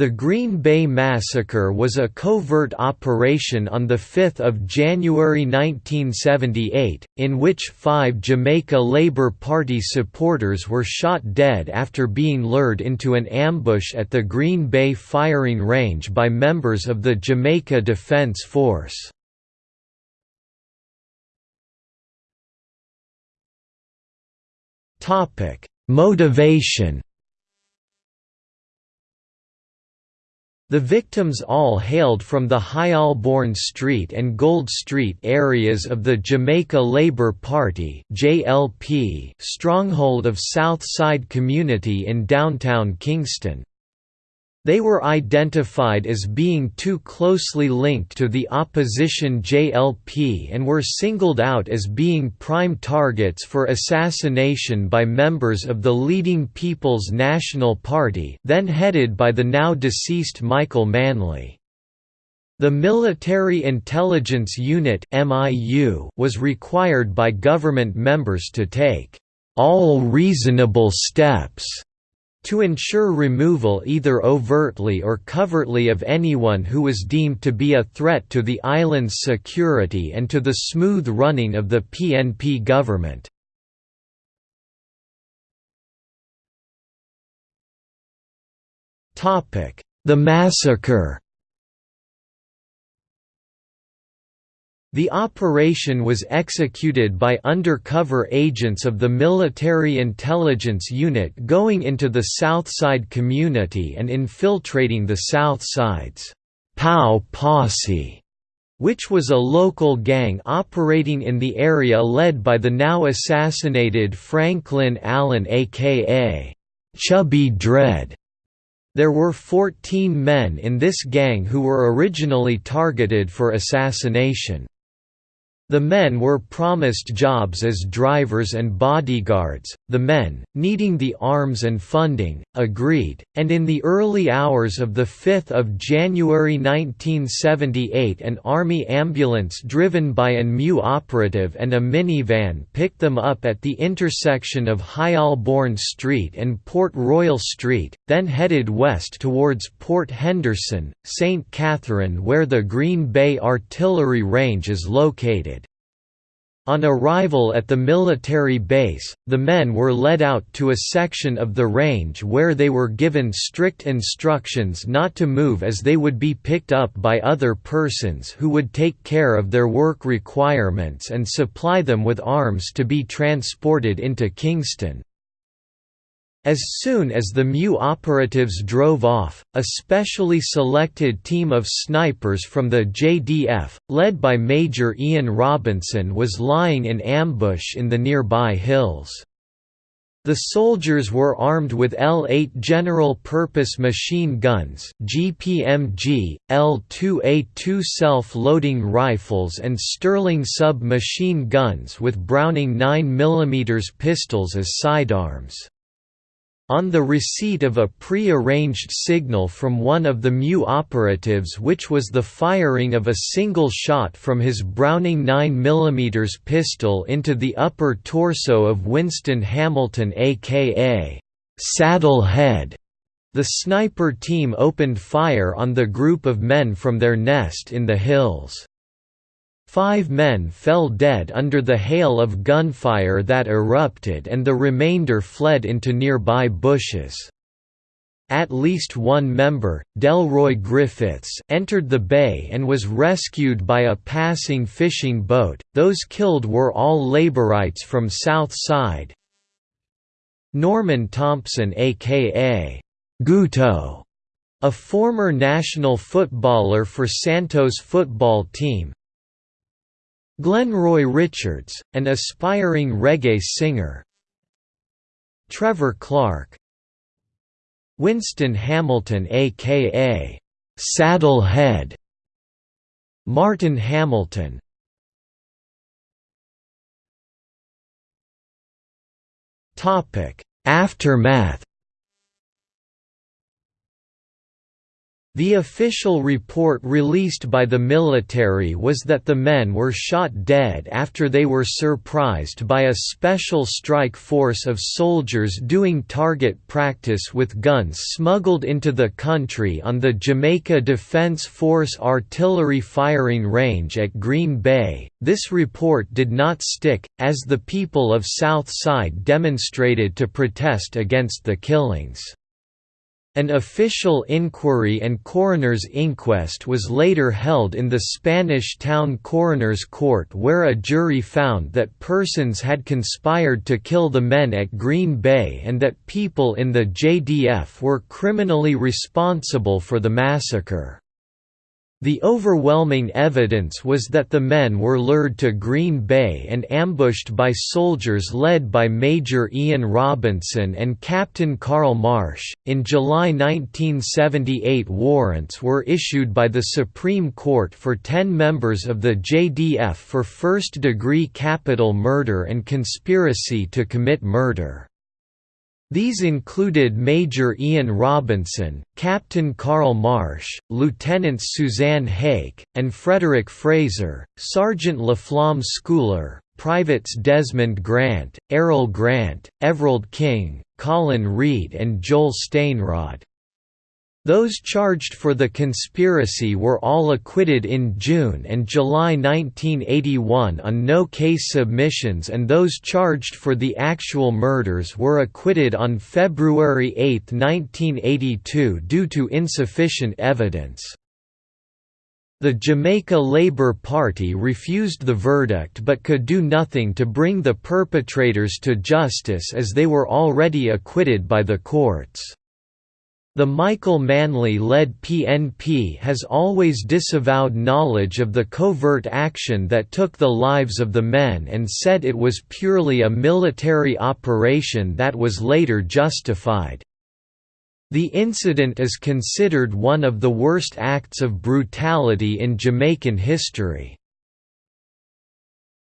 The Green Bay Massacre was a covert operation on 5 January 1978, in which five Jamaica Labour Party supporters were shot dead after being lured into an ambush at the Green Bay firing range by members of the Jamaica Defence Force. Motivation The victims all hailed from the High Holborn Street and Gold Street areas of the Jamaica Labour Party stronghold of South Side community in downtown Kingston. They were identified as being too closely linked to the opposition JLP and were singled out as being prime targets for assassination by members of the leading People's National Party then headed by the now deceased Michael Manley. The Military Intelligence Unit was required by government members to take all reasonable steps to ensure removal either overtly or covertly of anyone who was deemed to be a threat to the island's security and to the smooth running of the PNP government. The massacre The operation was executed by undercover agents of the Military Intelligence Unit going into the Southside community and infiltrating the Southside's POW Posse, which was a local gang operating in the area led by the now assassinated Franklin Allen aka Chubby Dread. There were 14 men in this gang who were originally targeted for assassination. The men were promised jobs as drivers and bodyguards, the men, needing the arms and funding, agreed, and in the early hours of 5 January 1978 an army ambulance driven by an MU operative and a minivan picked them up at the intersection of High Holborn Street and Port Royal Street, then headed west towards Port Henderson, St. Catherine where the Green Bay Artillery Range is located. On arrival at the military base, the men were led out to a section of the range where they were given strict instructions not to move as they would be picked up by other persons who would take care of their work requirements and supply them with arms to be transported into Kingston. As soon as the MU operatives drove off, a specially selected team of snipers from the JDF, led by Major Ian Robinson was lying in ambush in the nearby hills. The soldiers were armed with L-8 general-purpose machine guns GPMG, L-2A2 self-loading rifles and Sterling sub-machine guns with Browning 9mm pistols as sidearms. On the receipt of a pre-arranged signal from one of the MU operatives which was the firing of a single shot from his Browning 9mm pistol into the upper torso of Winston Hamilton aka Saddle Head, the sniper team opened fire on the group of men from their nest in the hills. Five men fell dead under the hail of gunfire that erupted and the remainder fled into nearby bushes. At least one member, Delroy Griffiths, entered the bay and was rescued by a passing fishing boat. Those killed were all laborites from South Side. Norman Thompson aka Guto, a former national footballer for Santos football team, Glenroy Richards, an aspiring reggae singer. Trevor Clark. Winston Hamilton aka Saddlehead. Martin Hamilton. Aftermath The official report released by the military was that the men were shot dead after they were surprised by a special strike force of soldiers doing target practice with guns smuggled into the country on the Jamaica Defense Force artillery firing range at Green Bay. This report did not stick, as the people of South Side demonstrated to protest against the killings. An official inquiry and coroner's inquest was later held in the Spanish town coroner's court where a jury found that persons had conspired to kill the men at Green Bay and that people in the JDF were criminally responsible for the massacre. The overwhelming evidence was that the men were lured to Green Bay and ambushed by soldiers led by Major Ian Robinson and Captain Carl Marsh. In July 1978, warrants were issued by the Supreme Court for 10 members of the JDF for first degree capital murder and conspiracy to commit murder. These included Major Ian Robinson, Captain Carl Marsh, Lieutenants Suzanne Hake, and Frederick Fraser, Sergeant Laflamme Schooler, Privates Desmond Grant, Errol Grant, Everald King, Colin Reed and Joel Stainrod. Those charged for the conspiracy were all acquitted in June and July 1981 on no-case submissions and those charged for the actual murders were acquitted on February 8, 1982 due to insufficient evidence. The Jamaica Labour Party refused the verdict but could do nothing to bring the perpetrators to justice as they were already acquitted by the courts. The Michael Manley-led PNP has always disavowed knowledge of the covert action that took the lives of the men and said it was purely a military operation that was later justified. The incident is considered one of the worst acts of brutality in Jamaican history.